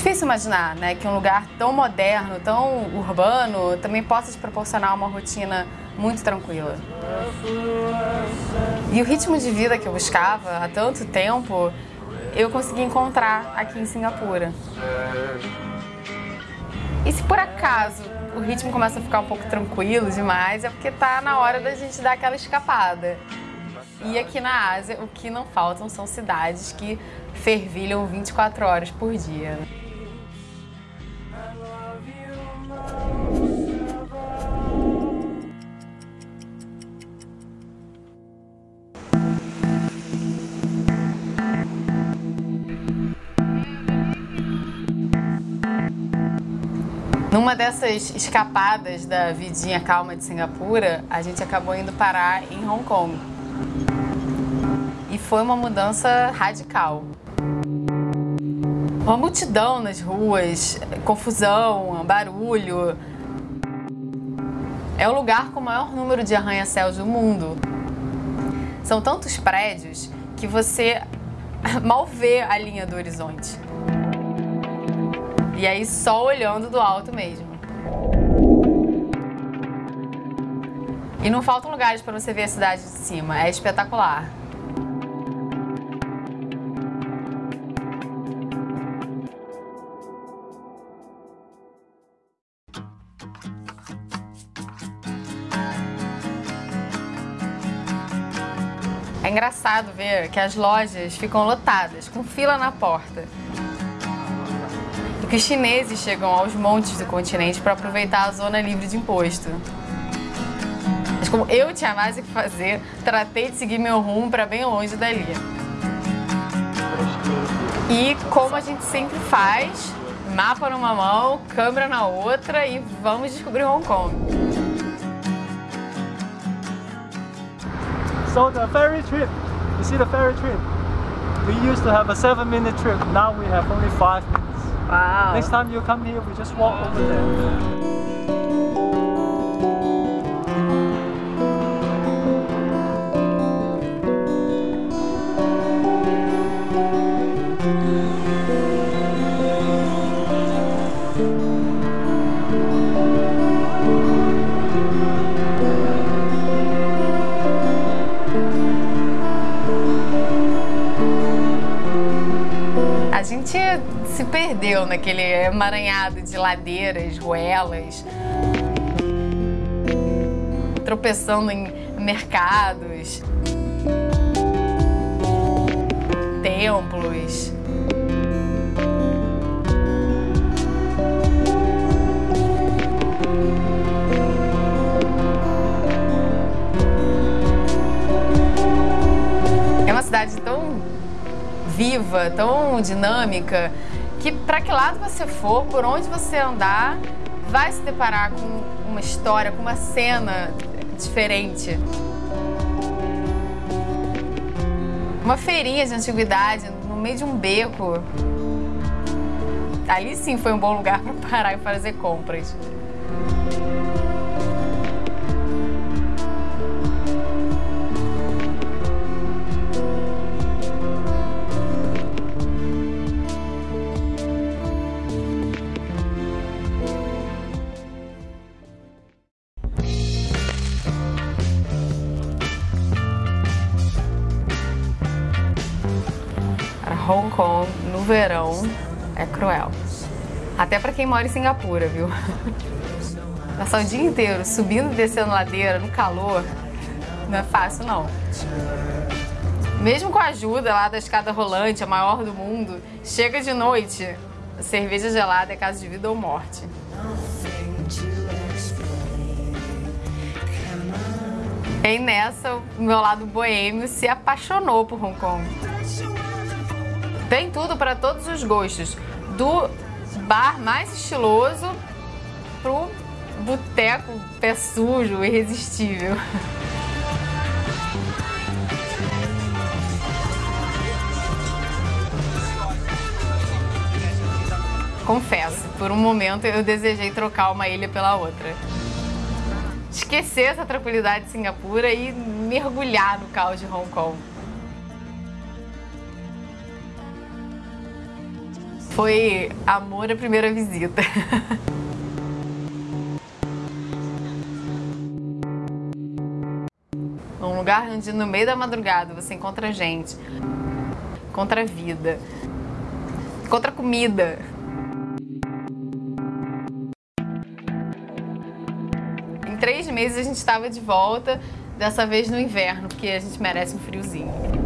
Difícil imaginar né, que um lugar tão moderno, tão urbano, também possa te proporcionar uma rotina muito tranquila. E o ritmo de vida que eu buscava há tanto tempo, eu consegui encontrar aqui em Singapura. E se por acaso o ritmo começa a ficar um pouco tranquilo demais, é porque tá na hora da gente dar aquela escapada. E aqui na Ásia, o que não faltam são cidades que fervilham 24 horas por dia. Numa dessas escapadas da vidinha calma de Singapura, a gente acabou indo parar em Hong Kong. E foi uma mudança radical. Uma multidão nas ruas, confusão, barulho. É o lugar com o maior número de arranha-céus do mundo. São tantos prédios que você mal vê a linha do horizonte. E aí só olhando do alto mesmo. E não faltam lugares para você ver a cidade de cima, é espetacular. É engraçado ver que as lojas ficam lotadas, com fila na porta que os chineses chegam aos montes do continente para aproveitar a zona livre de imposto. Mas como eu tinha mais o que fazer, tratei de seguir meu rumo para bem longe dali. E como a gente sempre faz, mapa numa mão, câmera na outra e vamos descobrir Hong Kong. So the ferry trip, you see the ferry trip? We used to have a seven minute trip, now we have only five minutes. Wow. Next time you come here, we just walk over there. Se perdeu naquele emaranhado de ladeiras, ruelas, tropeçando em mercados, templos. Tão dinâmica, que para que lado você for, por onde você andar, vai se deparar com uma história, com uma cena diferente. Uma feirinha de antiguidade no meio de um beco. Ali sim foi um bom lugar para parar e fazer compras. Hong Kong no verão é cruel. Até para quem mora em Singapura, viu? Passar o dia inteiro subindo e descendo ladeira no calor não é fácil não. Mesmo com a ajuda lá da escada rolante, a maior do mundo, chega de noite, cerveja gelada é caso de vida ou morte. E nessa, o meu lado boêmio se apaixonou por Hong Kong. Tem tudo para todos os gostos, do bar mais estiloso pro boteco pé sujo, irresistível. Confesso, por um momento eu desejei trocar uma ilha pela outra. Esquecer essa tranquilidade de Singapura e mergulhar no caos de Hong Kong. Foi amor à primeira visita. Um lugar onde no meio da madrugada você encontra gente, encontra vida, encontra comida. Em três meses a gente estava de volta, dessa vez no inverno, porque a gente merece um friozinho.